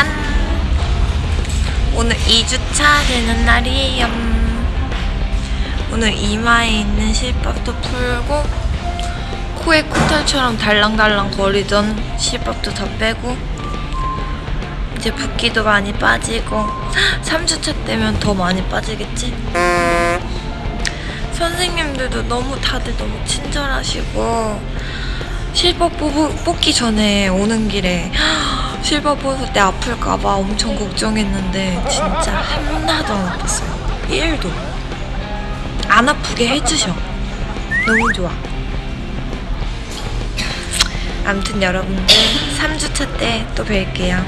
짠! 오늘 2주차 되는 날이에요. 오늘 이마에 있는 실밥도 풀고 코에 코털처럼 달랑달랑 거리던 실밥도 다 빼고 이제 붓기도 많이 빠지고 3주차 때면 더 많이 빠지겠지? 선생님들도 너무 다들 너무 친절하시고 실밥 뽑, 뽑기 전에 오는 길에 실밥 뽑을 때 아플까봐 엄청 걱정했는데 진짜 하나도 안 아팠어요. 1도. 안 아프게 해주셔. 너무 좋아. 아무튼 여러분들 3주차 때 또 뵐게요